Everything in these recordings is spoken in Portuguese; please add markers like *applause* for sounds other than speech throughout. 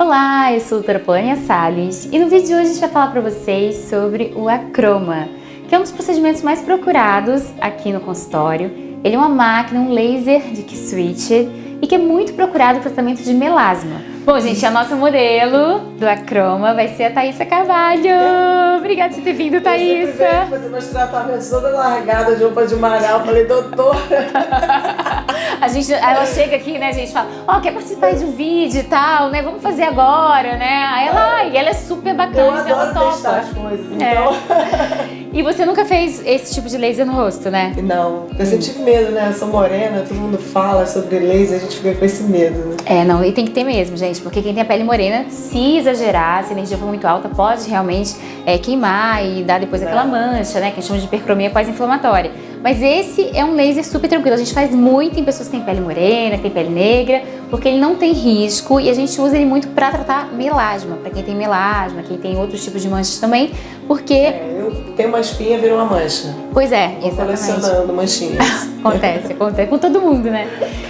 Olá, eu sou a doutora Polânia Salles e no vídeo de hoje a gente vai falar para vocês sobre o acroma, que é um dos procedimentos mais procurados aqui no consultório. Ele é uma máquina, um laser de switch e que é muito procurado para tratamento de melasma. Bom, gente, a nossa modelo do Acroma vai ser a Thaísa Carvalho. Obrigada por ter vindo. Eu fazer meus tratamentos toda largada de roupa de marau. Falei, doutora... *laughs* A gente, ela chega aqui, né, a gente fala, ó, oh, quer participar de um vídeo e tal, né, vamos fazer agora, né? Aí ela, e ela é super bacana, eu adoro ela testar as coisas, é. então... É. *laughs* E você nunca fez esse tipo de laser no rosto, né? Não, eu sempre tive medo, né, eu sou morena, todo mundo fala sobre laser, a gente fica com esse medo, né? É, não, e tem que ter mesmo, gente, porque quem tem a pele morena, se exagerar, se a energia for muito alta, pode realmente é, queimar e dar depois aquela mancha, né, que a gente chama de hipercromia pós-inflamatória. Mas esse é um laser super tranquilo, a gente faz muito em pessoas que têm pele morena, que têm pele negra, porque ele não tem risco e a gente usa ele muito para tratar melasma, para quem tem melasma, quem tem outros tipos de manchas também, porque... É, eu tenho uma espinha, virou uma mancha. Pois é, Vou exatamente. colecionando manchinhas. *laughs* acontece, acontece com todo mundo, né?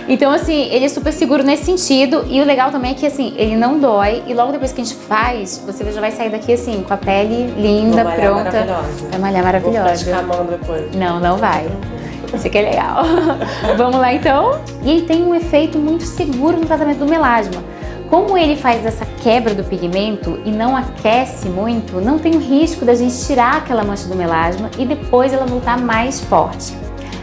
Então, assim, ele é super seguro nesse sentido e o legal também é que, assim, ele não dói e logo depois que a gente faz, você já vai sair daqui, assim, com a pele linda, pronta. Maravilhosa. Vai malhar maravilhosa. Vou ficar depois. Não, não vai. Isso aqui é legal. *laughs* Vamos lá, então? E ele tem um efeito muito seguro no tratamento do melasma. Como ele faz essa quebra do pigmento e não aquece muito, não tem o risco da gente tirar aquela mancha do melasma e depois ela voltar mais forte.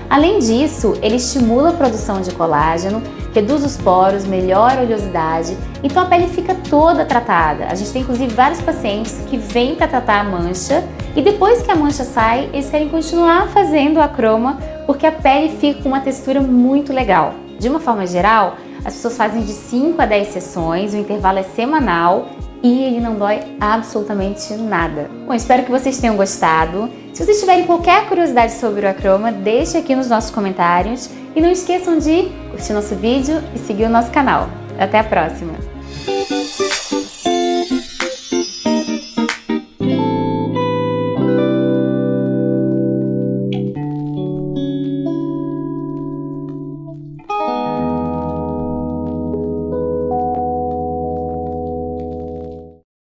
Além disso, ele estimula a produção de colágeno, reduz os poros, melhora a oleosidade, então a pele fica toda tratada. A gente tem inclusive vários pacientes que vêm para tratar a mancha e depois que a mancha sai, eles querem continuar fazendo a croma porque a pele fica com uma textura muito legal. De uma forma geral, as pessoas fazem de 5 a 10 sessões, o intervalo é semanal e ele não dói absolutamente nada. Bom, espero que vocês tenham gostado. Se vocês tiverem qualquer curiosidade sobre o acroma, deixe aqui nos nossos comentários e não esqueçam de curtir nosso vídeo e seguir o nosso canal. Até a próxima!